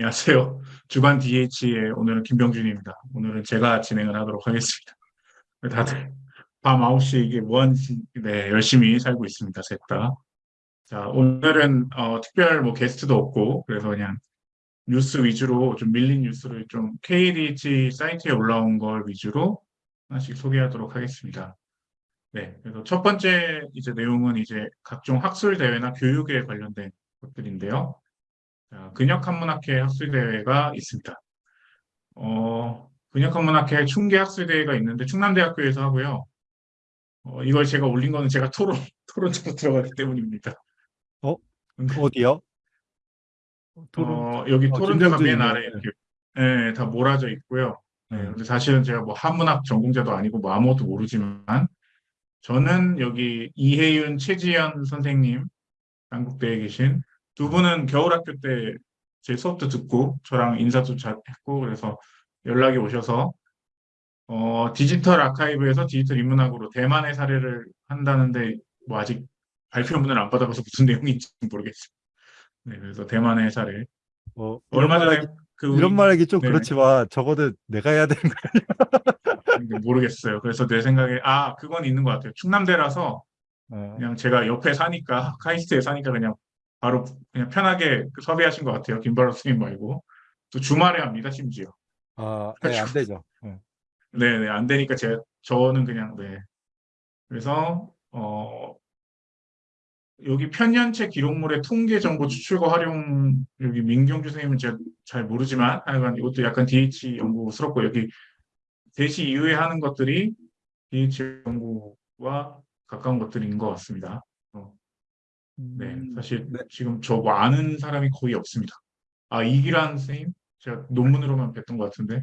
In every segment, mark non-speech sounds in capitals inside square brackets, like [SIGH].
안녕하세요. 주간 DH의 오늘은 김병준입니다. 오늘은 제가 진행을 하도록 하겠습니다. 다들 밤 9시 이게 뭐하는지 네, 열심히 살고 있습니다. 셋 다. 자, 오늘은 어, 특별 뭐 게스트도 없고 그래서 그냥 뉴스 위주로 좀 밀린 뉴스를 좀 KDH 사이트에 올라온 걸 위주로 하나씩 소개하도록 하겠습니다. 네, 그래서 첫 번째 이제 내용은 이제 각종 학술 대회나 교육에 관련된 것들인데요. 자, 근역 한문학회 학술대회가 있습니다. 어, 근역 한문학회 충계 학술대회가 있는데 충남대학교에서 하고요. 어, 이걸 제가 올린 거는 제가 토론, [LAUGHS] 토론으로 들어가기 때문입니다. 어? 어디요? 어, 여기 어, 토론대가 맨. 아래 이렇게 예, 다 몰아져 있고요. 네, 네. 근데 사실은 제가 뭐 한문학 전공자도 아니고 뭐 아무것도 모르지만 저는 여기 이혜윤, 최지연 선생님 한국대에 계신 두 분은 겨울학교 때 제 수업도 듣고 저랑 인사도 잘 했고 그래서 연락이 오셔서 어, 디지털 아카이브에서 디지털 인문학으로 대만의 사례를 한다는데 뭐 아직 발표문을 안 받아봐서 무슨 내용인지 모르겠어요. 네, 그래서 대만의 사례 어, 얼마 전에 말하기, 그 이런 말하기 좀 네. 그렇지만 적어도 내가 해야 되는 거야. 근데 모르겠어요. 그래서 내 생각에 아 그건 있는 것 같아요. 충남대라서 어, 그냥 제가 옆에 사니까 카이스트에 사니까 그냥 바로 그냥 편하게 섭외하신 것 같아요. 김바로 스님 말고 또 주말에 합니다. 심지어 아, 네, 안 되죠. 네. 네네 안 되니까 제 저는 그냥 네 그래서 어 여기 편년체 기록물의 통계 정보 추출과 활용 여기 민경주 선생님은 제가 잘 모르지만 하여간 이것도 약간 DH 연구스럽고 여기 대시 이후에 하는 것들이 DH 연구와 가까운 것들인 것 같습니다. 네, 음, 사실 네. 지금 저뭐 아는 사람이 거의 없습니다. 아, 이기란 선생님? 제가 논문으로만 뵀던 것 같은데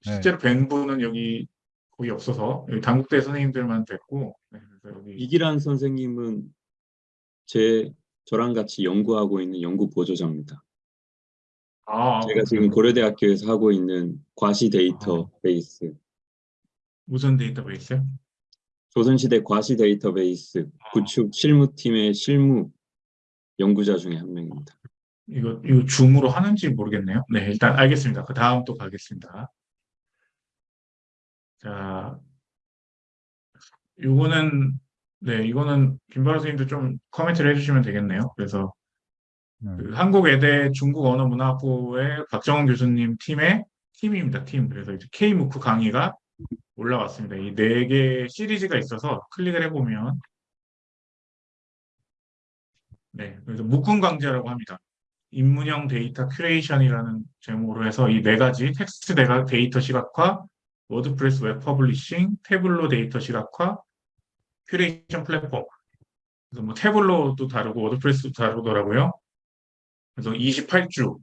실제로 뵌 분은 여기 거의 없어서 여기 당국대 선생님들만 뵀고 네, 여기 이기란 선생님은 제 저랑 같이 연구하고 있는 연구 보조자입니다. 아, 제가 지금 고려대학교에서 하고 있는 과시 데이터 베이스, 무슨 데이터베이스요? 조선시대 과시 데이터베이스 구축 실무팀의 실무 연구자 중에 한 명입니다. 이거 이거 줌으로 하는지 모르겠네요. 네, 일단 알겠습니다. 그 다음 또 가겠습니다. 자, 요거는 네, 이거는 김바로 선생님도 좀 코멘트를 해주시면 되겠네요. 그래서 음, 그 한국외대 중국언어문화부의 박정원 교수님 팀의 팀입니다. 팀. 그래서 이제 K-MOOC 강의가 올라왔습니다. 이 네 개 시리즈가 있어서 클릭을 해보면 네, 그래서 묶음 강좌라고 합니다. 인문형 데이터 curation이라는 제목으로 해서 이 네 가지 텍스트 데가- 데이터 시각화, WordPress 웹 publishing, Tableau 데이터 시각화, 큐레이션 플랫폼. 그래서 뭐 Tableau도 다르고 WordPress도 다르더라고요. 그래서 28주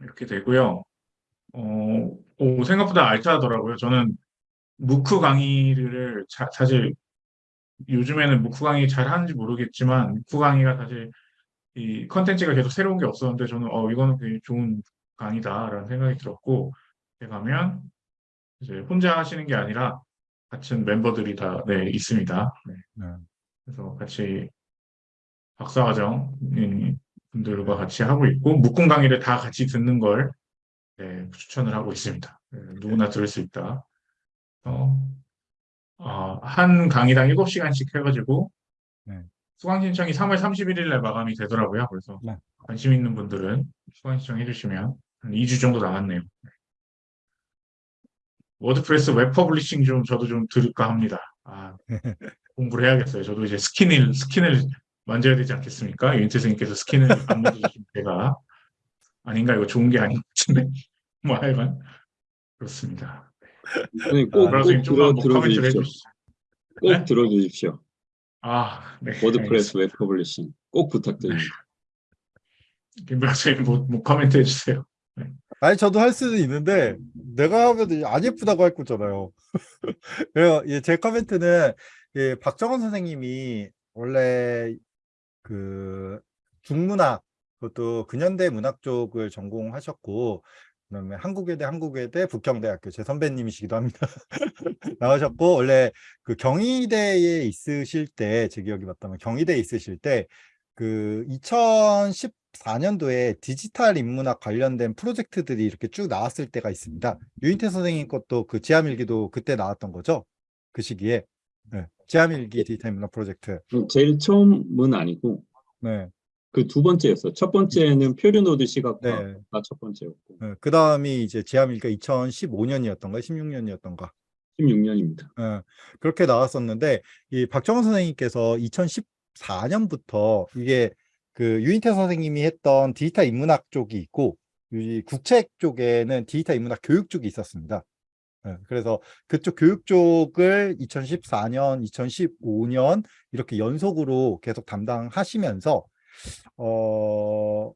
이렇게 되고요. 어, 오, 생각보다 알차더라고요. 저는 MOOC 강의를 자- 사실 요즘에는 MOOC 강의 잘 하는지 모르겠지만 MOOC 강의가 사실 이 컨텐츠가 계속 새로운 게 없었는데 저는 어 이거는 굉장히 좋은 강의다라는 생각이 들었고 가면 이제 혼자 하시는 게 아니라 같은 멤버들이 다 네, 있습니다. 네. 네. 그래서 같이 박사과정 음, 분들과 같이 하고 있고 묶음 강의를 다 같이 듣는 걸 네, 추천을 하고 있습니다. 네, 누구나 들을 수 있다. 어, 어, 한 강의당 7시간씩 해가지고 네. 수강 신청이 3월 31일 날 마감이 되더라고요. 그래서 네. 관심 있는 분들은 수강 신청 해 주시면 한 2주 정도 남았네요. WordPress 웹 publishing 좀 저도 좀 들을까 합니다. 아, [LAUGHS] 공부를 해야겠어요. 저도 이제 스킨을 스킨을 만져야 되지 않겠습니까? 윤태 선생님께서 스킨을 안 만져주시면 제가 [LAUGHS] 아닌가 이거 좋은 게 아닌 것 같은데 [LAUGHS] 뭐 하여간 그렇습니다. 선생님 꼭, 브라우스 꼭님 좀만 들어, 들어주십시오. 꼭 네? 들어주십시오. 아, 네. WordPress 웹 publishing 꼭 부탁드립니다. 김브라스님 뭐, 뭐 코멘트 해주세요. 아니 저도 할 수는 있는데 내가 하면 안 예쁘다고 할 거잖아요. [LAUGHS] 그래요. 예, 제 코멘트는 예, 박정원 선생님이 원래 그 중문학 그것도 근현대 문학 쪽을 전공하셨고 그다음에 한국외대 한국외대 북경대학교 제 선배님이시기도 합니다. [LAUGHS] 나오셨고 원래 그 경희대에 있으실 때 제 기억이 맞다면 경희대에 있으실 때그2010 2014년도에 디지털 인문학 관련된 프로젝트들이 이렇게 쭉 나왔을 때가 있습니다. 유인태 선생님 것도 그 지하밀기도 그때 나왔던 거죠? 그 시기에. 네. 지하밀기 디지털 인문학 프로젝트. 제일 처음은 아니고 네. 그 두 번째였어. 첫 번째는 표류노드 시각화가 네. 첫 번째였고 네. 그 다음이 이제 지하밀기가 2015년이었던가 16년이었던가 16년입니다. 예, 그렇게 나왔었는데 이 박정원 선생님께서 2014년부터 이게 그 유인태 선생님이 했던 디지털 인문학 쪽이 있고 이 국책 쪽에는 디지털 인문학 교육 쪽이 있었습니다. 예, 그래서 그쪽 교육 쪽을 2014년, 2015년 이렇게 연속으로 계속 담당하시면서 어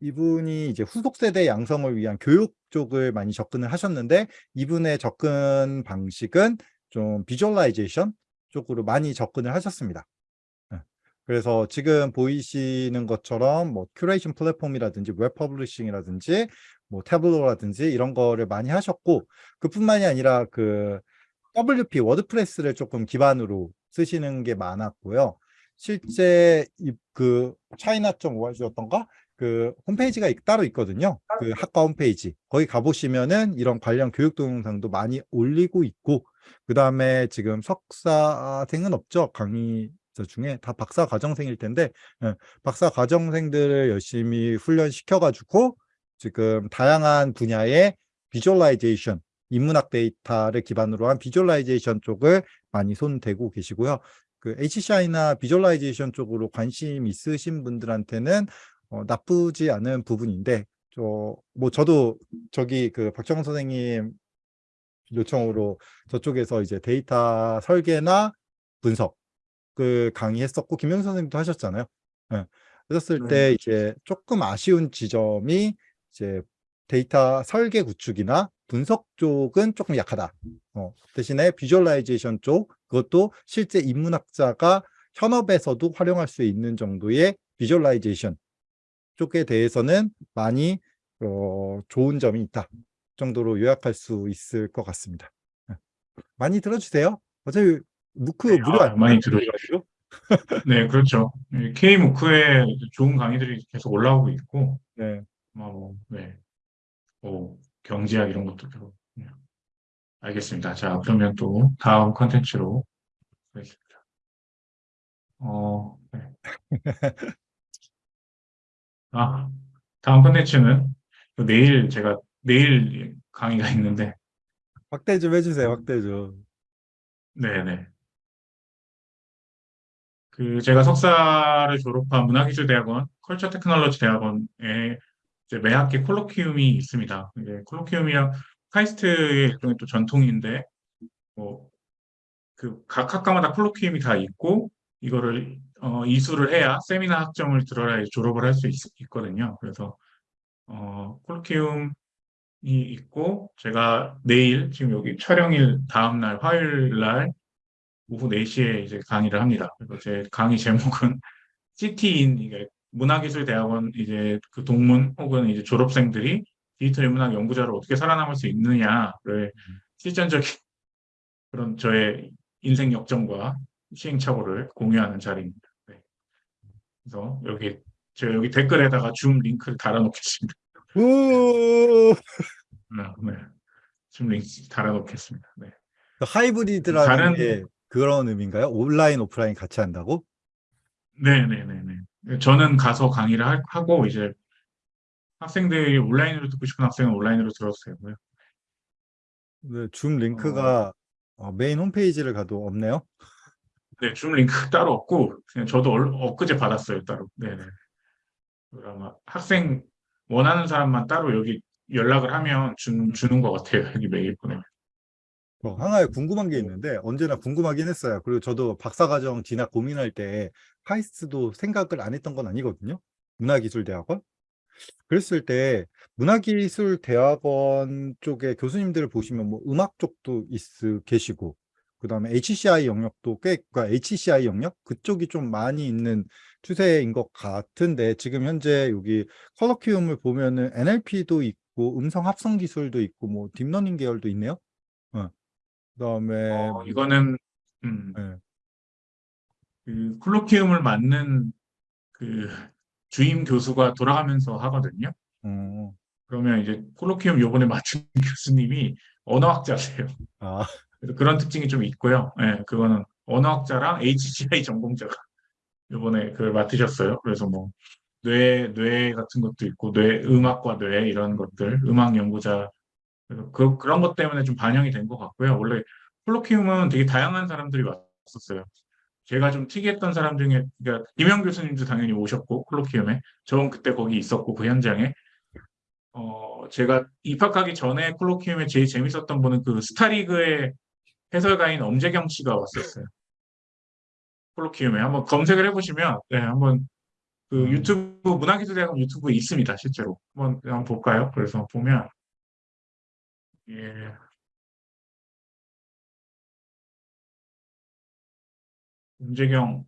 이분이 이제 후속 세대 양성을 위한 교육 쪽을 많이 접근을 하셨는데 이분의 접근 방식은 좀 visualization 쪽으로 많이 접근을 하셨습니다. 예. 그래서 지금 보이시는 것처럼 뭐 큐레이션 플랫폼이라든지 웹 publishing이라든지 뭐 Tableau라든지 이런 거를 많이 하셨고 그뿐만이 아니라 그 WP WordPress를 조금 기반으로 쓰시는 게 많았고요. 실제 이그 China.org였던가 그 홈페이지가 있- 따로 있거든요. 그 학과 홈페이지. 거기 가보시면은 이런 관련 교육 동영상도 많이 올리고 있고, 그 다음에 지금 석사생은 없죠. 강의자 중에 다 박사 과정생일 텐데, 예, 박사 과정생들을 열심히 훈련시켜가지고 지금 다양한 분야의 visualization, 인문학 데이터를 기반으로 한 visualization 쪽을 많이 손대고 계시고요. 그 HCI나 visualization 쪽으로 관심 있으신 분들한테는 어, 나쁘지 않은 부분인데 저 뭐 저도 저기 그 박정원 선생님 요청으로 저쪽에서 이제 데이터 설계나 분석 그 강의했었고 김영 선생님도 하셨잖아요. 예. 하셨을 네. 때 이제 조금 아쉬운 지점이 이제 데이터 설계 구축이나 분석 쪽은 조금 약하다. 어, 대신에 visualization 쪽 그것도 실제 인문학자가 현업에서도 활용할 수 있는 정도의 visualization 쪽에 대해서는 많이 어, 좋은 점이 있다 정도로 요약할 수 있을 것 같습니다. 예. 많이 들어주세요. 어차피 무크 네, 무료 아? 많이 들어주시고. 네, 그렇죠. K 무크에 좋은 강의들이 계속 올라오고 있고, 네. 뭐, 네. 뭐, 경제학 이런 것도 들어. 네. 알겠습니다. 자, 그러면 또 다음 컨텐츠로 가겠습니다. 어, 네. [LAUGHS] 아, 다음 컨텐츠는 또 내일 제가 내일 강의가 있는데, 확대 좀 해주세요. 확대 좀. 네네. 그 제가 석사를 졸업한 문화기술대학원 컬처 테크놀로지 대학원에 매 학기 콜로키움이 있습니다. 이제 콜로키움이랑 카이스트의 또 전통인데 뭐 그 각 학과마다 콜로키움이 다 있고 이거를 어, 이수를 해야 세미나 학점을 이제 졸업을 할 수 있거든요. 그래서 어, 콜로키움이 있고 제가 내일 지금 여기 촬영일 다음 날 화요일 날 오후 4시에 이제 강의를 합니다. 그래서 제 강의 제목은 [LAUGHS] CT인 문화기술대학원 이제 그 동문 혹은 이제 졸업생들이 디지털 인문학 연구자로 어떻게 살아남을 수 있느냐를 실전적인 [LAUGHS] 그런 저의 인생 역정과 시행착오를 공유하는 자리입니다. 네. 그래서 여기 제가 여기 댓글에다가 줌 링크를 달아놓겠습니다. 우 네, 네. 줌 링크 달아놓겠습니다. 네. 하이브리드라는 다른- 게 그런 의미인가요? 온라인 오프라인 같이 한다고? 네네네네. 저는 가서 강의를 할- 하고 이제 학생들이 온라인으로 듣고 싶은 학생은 온라인으로 들어도 되고요. 네, 줌 링크가 어, 메인 홈페이지를 가도 없네요. 네, 줌 링크 따로 없고 그냥 저도 얼- 엊그제 받았어요 따로. 네네. 아마 학생 원하는 사람만 따로 여기 연락을 하면 주, 주는 것 같아요. 여기 메일 보내면. 어, 하나에 궁금한 게 있는데 언제나 궁금하긴 했어요. 그리고 저도 박사과정 진학 고민할 때 카이스트도 생각을 안 했던 건 아니거든요. 문화기술대학원. 그랬을 때 문화기술대학원 쪽에 교수님들을 보시면 뭐 음악 쪽도 있, 계시고 그 다음에 HCI 영역도 꽤, 그러니까 HCI 영역 그쪽이 좀 많이 있는 추세인 것 같은데 지금 현재 여기 colloquium을 보면은 NLP도 있고 음성 합성 기술도 있고 뭐 deep learning 계열도 있네요. 어. 그다음에 어, 이거는 음, 네. 그 콜로키움을 맞는 그 주임 교수가 돌아가면서 하거든요. 음, 그러면 이제 콜로키움 요번에 맡은 [LAUGHS] 교수님이 언어학자세요. 아, 그래서 그런 특징이 좀 있고요. 예, 그거는 언어학자랑 HCI 전공자가 요번에 그걸 맡으셨어요. 그래서 뭐 뇌, 뇌 같은 것도 있고 뇌, 음악과 뇌 이런 것들, 음악 연구자 그, 그런 것 때문에 좀 반영이 된 것 같고요. 원래 콜로키움은 되게 다양한 사람들이 왔었어요. 제가 좀 특이했던 사람 중에 그러니까 김영 교수님도 당연히 오셨고 콜로키움에 저는 그때 거기 있었고 그 현장에 어 제가 입학하기 전에 콜로키움에 제일 재밌었던 분은 그 스타리그의 해설가인 엄재경 씨가 왔었어요. 콜로키움에 한번 검색을 해보시면 네 한번 그 음. 유튜브 문화기술대학원 유튜브에 있습니다 실제로 한번 한번 볼까요? 그래서 보면 예 엄재경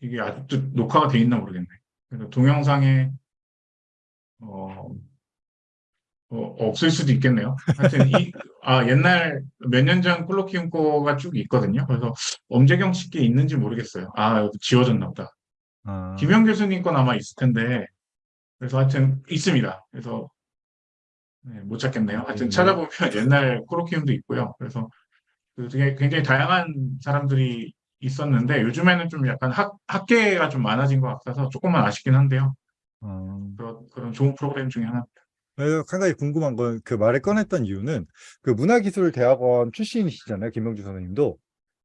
이게 아직도 녹화가 돼 있나 모르겠네. 그래서 동영상에 어, 어, 없을 수도 있겠네요. 하여튼 이, [LAUGHS] 아, 옛날 몇 년전 콜로키움 거가 쭉 있거든요. 그래서 엄재경 씨께 있는지 모르겠어요. 아, 지워졌나 보다. 아, 김영 교수님 건 아마 있을 텐데. 그래서 하여튼 있습니다. 그래서 네, 못 찾겠네요. 하여튼 음. 찾아보면 [LAUGHS] 옛날 콜로키움도 있고요. 그래서 그 되게 굉장히 다양한 사람들이 있었는데 요즘에는 좀 약간 학, 학계가 좀 많아진 것 같아서 조금만 아쉽긴 한데요. 음. 그런, 그런 좋은 프로그램 중에 하나입니다. 한 가지 궁금한 건 그 말을 꺼냈던 이유는 그 문화기술대학원 출신이시잖아요, 김명주 선생님도.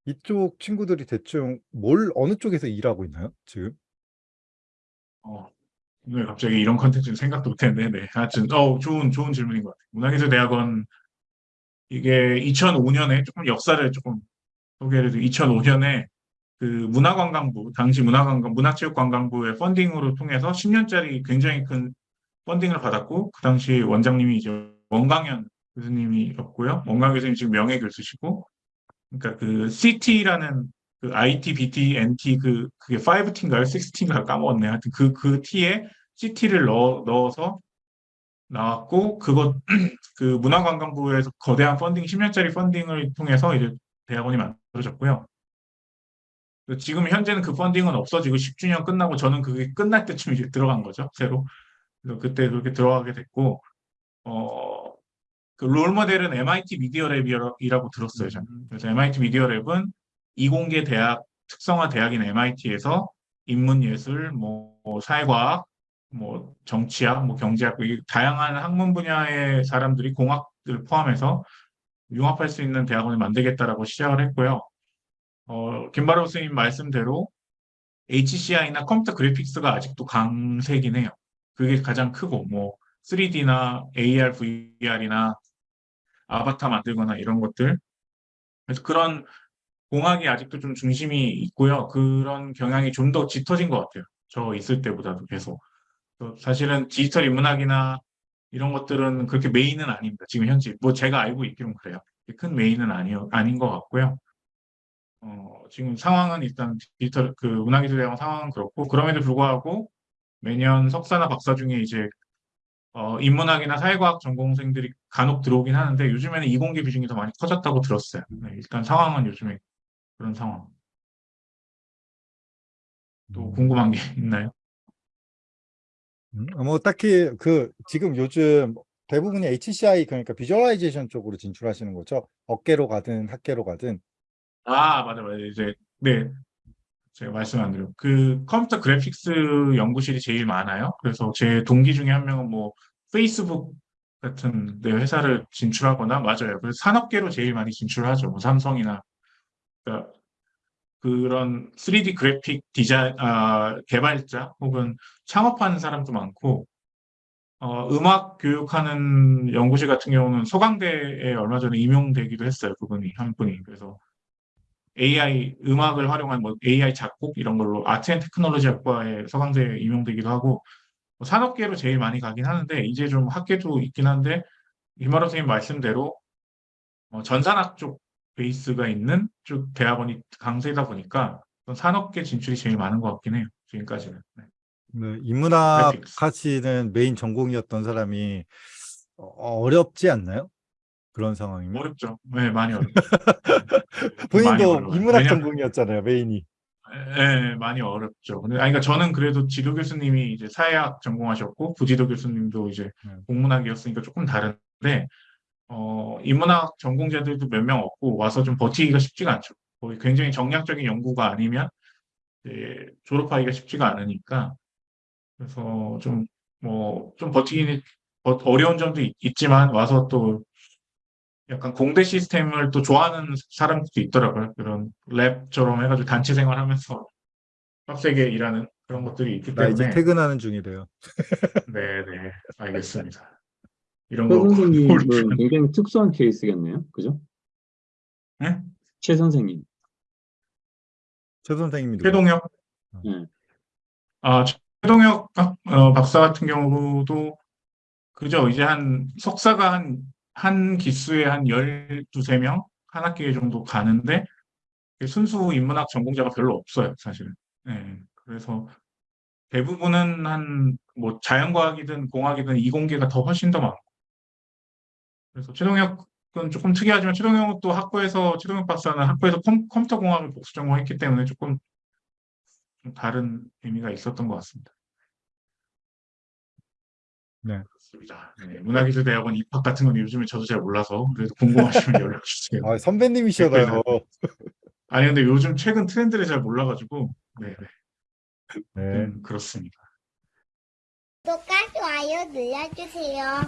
이쪽 친구들이 대충 뭘, 어느 쪽에서 일하고 있나요, 지금? 어, 오늘 갑자기 이런 컨텐츠는 생각도 못했는데, 네. 하여튼, 어, 좋은, 좋은 질문인 것 같아요. 문화기술대학원, 이게 2005년에 조금 역사를 조금 소개를 해드리고, 2005년에 그 문화관광부, 당시 문화관광, 문화체육관광부의 펀딩으로 통해서 10년짜리 굉장히 큰 펀딩을 받았고, 그 당시 원장님이 이제 원강현 교수님이었고요. 원강현 교수님 지금 명예 교수시고, 그러니까 그 CT라는 그 IT, BT, NT 그 그게 5T인가요? 6T인가요? 까먹었네. 하여튼 그그 T에 CT를 넣어 넣어서 나왔고 그것 [CLEARS THROAT] 그 문화관광부에서 거대한 펀딩 10년짜리 펀딩을 통해서 이제 대학원이 만들어졌고요. 그 지금 현재는 그 펀딩은 없어지고 10주년 끝나고 저는 그게 끝날 때쯤 이제 들어간 거죠. 새로. 그래서 그때 그렇게 들어가게 됐고 어 그 롤모델은 MIT 미디어 랩이라고 들었어요, 저는. 그래서 MIT 미디어 랩은 이공계 대학, 특성화 대학인 MIT에서 인문예술, 뭐, 뭐 사회과학, 뭐 정치학, 뭐 경제학, 이 다양한 학문 분야의 사람들이 공학을 포함해서 융합할 수 있는 대학원을 만들겠다라고 시작을 했고요. 어, 김바로 선생님 말씀대로 HCI나 컴퓨터 그래픽스가 아직도 강세긴 해요. 그게 가장 크고, 뭐 3D나 AR, VR이나 아바타 만들거나 이런 것들. 그래서 그런 공학이 아직도 좀 중심이 있고요. 그런 경향이 좀 더 짙어진 것 같아요. 저 있을 때보다도 계속. 사실은 디지털 인문학이나 이런 것들은 그렇게 메인은 아닙니다. 지금 현재 뭐 제가 알고 있기로는 그래요. 큰 메인은 아니요 아닌 것 같고요. 어, 지금 상황은 일단 디지털 그 문화기술 대학원 상황은 그렇고 그럼에도 불구하고 매년 석사나 박사 중에 이제 어, 인문학이나 사회과학 전공생들이 간혹 들어오긴 하는데 요즘에는 이공계 비중이 더 많이 커졌다고 들었어요. 네, 일단 상황은 요즘에 그런 상황. 또 궁금한 게 [LAUGHS] 있나요? 음, 뭐 딱히 그 지금 요즘 대부분이 HCI 그러니까 visualization 쪽으로 진출하시는 거죠? 업계로 가든 학계로 가든. 아, 맞아, 맞아. 이제, 네. 제가 말씀 안 드려. 그 컴퓨터 그래픽스 연구실이 제일 많아요. 그래서 제 동기 중에 한 명은 뭐 페이스북 같은 데 회사를 진출하거나 맞아요. 그래서 산업계로 제일 많이 진출하죠. 뭐 삼성이나 그러니까 그런 3D 그래픽 디자인 아, 개발자 혹은 창업하는 사람도 많고 어, 음악 교육하는 연구실 같은 경우는 서강대에 얼마 전에 임용되기도 했어요. 그분이 한 분이 그래서 AI 음악을 활용한 뭐 AI 작곡 이런 걸로 Art and Technology 학과에 서강대에 임용되기도 하고 뭐 산업계로 제일 많이 가긴 하는데 이제 좀 학계도 있긴 한데 김바로 선생님 말씀대로 어, 전산학 쪽 베이스가 있는 쪽 대학원이 강세다 보니까 산업계 진출이 제일 많은 것 같긴 해요. 지금까지는. 네. 네, 인문학. 하시는 메인 전공이었던 사람이 어, 어렵지 않나요? 그런 상황이면. 어렵죠. 네, 많이 어렵죠. [LAUGHS] 본인도. 인문학 왜냐면- 전공이었잖아요, 메인이. 예, 많이 어렵죠. 근데, 아니, 그러니까 저는 그래도 지도 교수님이 이제 사회학 전공하셨고, 부지도 교수님도 이제 음. 공문학이었으니까 조금 다른데, 어, 인문학 전공자들도 몇 명 없고, 와서 좀 버티기가 쉽지가 않죠. 거의 굉장히 정량적인 연구가 아니면, 졸업하기가 쉽지가 않으니까, 그래서 좀, 뭐, 좀 버티기는 어- 어려운 점도 있, 있지만, 와서 또 약간 공대 시스템을 또 좋아하는 사람들도 있더라고요. 그런 랩처럼 해가지고 단체 생활하면서 빡세게 일하는 그런 것들이 있기 나 이제 때문에 퇴근하는 중이래요. 네네 알겠습니다. 이런 최 거 선생님은 모르시면 굉장히 특수한 케이스겠네요. 그죠? 네? 최 선생님. 최 선생님이? 최동혁 네. 아 최동혁 박- 어, 박사 같은 경우도 그죠 이제 한 석사가 한 한 기수에 한 12, 명한 학기 정도 가는데 순수 인문학 전공자가 별로 없어요, 사실은. 예, 그래서 대부분은 한 뭐 자연과학이든 공학이든 이공계가 더 훨씬 더 많고. 그래서 최동혁은 조금 특이하지만 최동혁은 또 학부에서 최동혁 박사는 학부에서 컴, 퓨터 공학을 복수 전공했기 때문에 조금 좀 다른 의미가 있었던 것 같습니다. 네. 그렇습니다. 네, 문화기술대학원 입학 같은 건 요즘에 저도 잘 몰라서 그래도 궁금하시면 [LAUGHS] 연락 주세요. 아, 선배님이시잖아요. 아니 근데 요즘 최근 트렌드를 잘 몰라가지고 네, 네. 네. 음, 그렇습니다. 구독과 좋아요 눌러주세요.